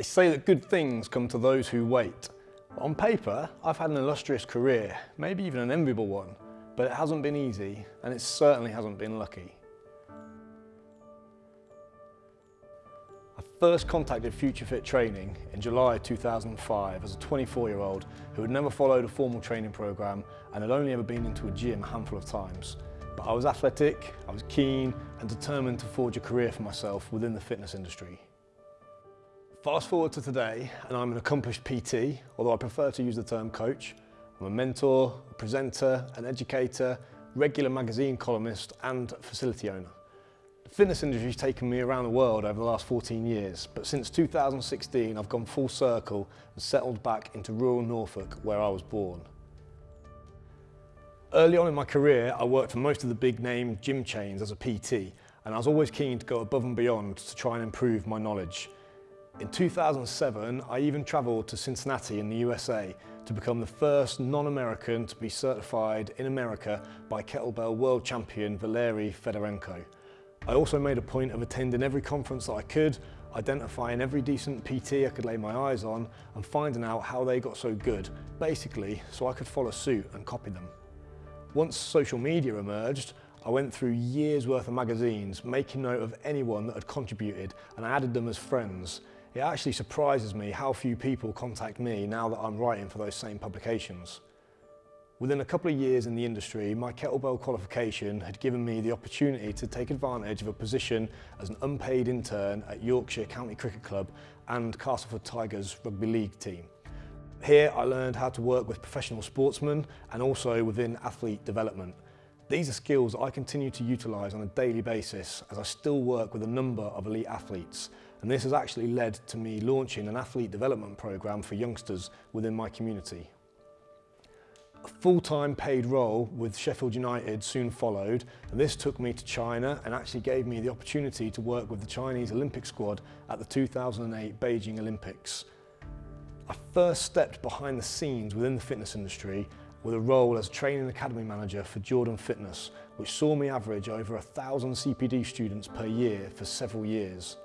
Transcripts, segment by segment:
They say that good things come to those who wait. On paper, I've had an illustrious career, maybe even an enviable one, but it hasn't been easy and it certainly hasn't been lucky. I first contacted Future Fit Training in July 2005 as a 24 year old who had never followed a formal training programme and had only ever been into a gym a handful of times. But I was athletic, I was keen and determined to forge a career for myself within the fitness industry. Fast forward to today and I'm an accomplished PT, although I prefer to use the term coach. I'm a mentor, a presenter, an educator, regular magazine columnist and facility owner. The fitness industry has taken me around the world over the last 14 years, but since 2016 I've gone full circle and settled back into rural Norfolk where I was born. Early on in my career, I worked for most of the big name gym chains as a PT, and I was always keen to go above and beyond to try and improve my knowledge. In 2007, I even travelled to Cincinnati in the USA to become the first non-American to be certified in America by kettlebell world champion Valery Fedorenko. I also made a point of attending every conference that I could, identifying every decent PT I could lay my eyes on and finding out how they got so good, basically so I could follow suit and copy them. Once social media emerged, I went through years worth of magazines, making note of anyone that had contributed and I added them as friends. It actually surprises me how few people contact me now that I'm writing for those same publications. Within a couple of years in the industry, my kettlebell qualification had given me the opportunity to take advantage of a position as an unpaid intern at Yorkshire County Cricket Club and Castleford Tigers rugby league team. Here I learned how to work with professional sportsmen and also within athlete development. These are skills I continue to utilise on a daily basis as I still work with a number of elite athletes and this has actually led to me launching an athlete development programme for youngsters within my community. A full-time paid role with Sheffield United soon followed and this took me to China and actually gave me the opportunity to work with the Chinese Olympic squad at the 2008 Beijing Olympics. I first stepped behind the scenes within the fitness industry with a role as training academy manager for Jordan Fitness, which saw me average over a thousand CPD students per year for several years.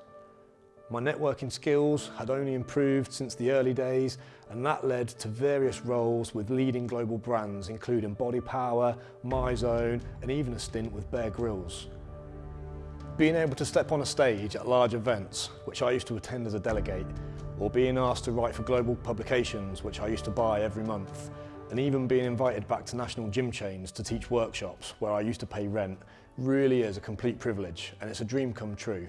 My networking skills had only improved since the early days and that led to various roles with leading global brands including Body Power, MyZone and even a stint with Bear Grylls. Being able to step on a stage at large events, which I used to attend as a delegate, or being asked to write for global publications, which I used to buy every month, and even being invited back to national gym chains to teach workshops where I used to pay rent, really is a complete privilege and it's a dream come true.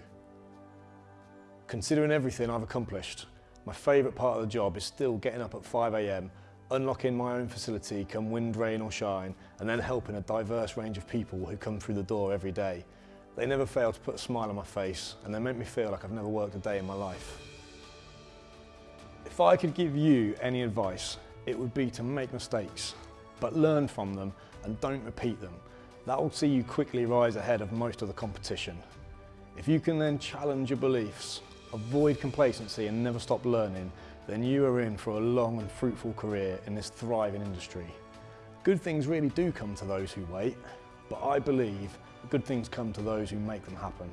Considering everything I've accomplished, my favourite part of the job is still getting up at 5am, unlocking my own facility come wind, rain or shine, and then helping a diverse range of people who come through the door every day. They never fail to put a smile on my face and they make me feel like I've never worked a day in my life. If I could give you any advice, it would be to make mistakes, but learn from them and don't repeat them. That will see you quickly rise ahead of most of the competition. If you can then challenge your beliefs, avoid complacency and never stop learning, then you are in for a long and fruitful career in this thriving industry. Good things really do come to those who wait, but I believe good things come to those who make them happen.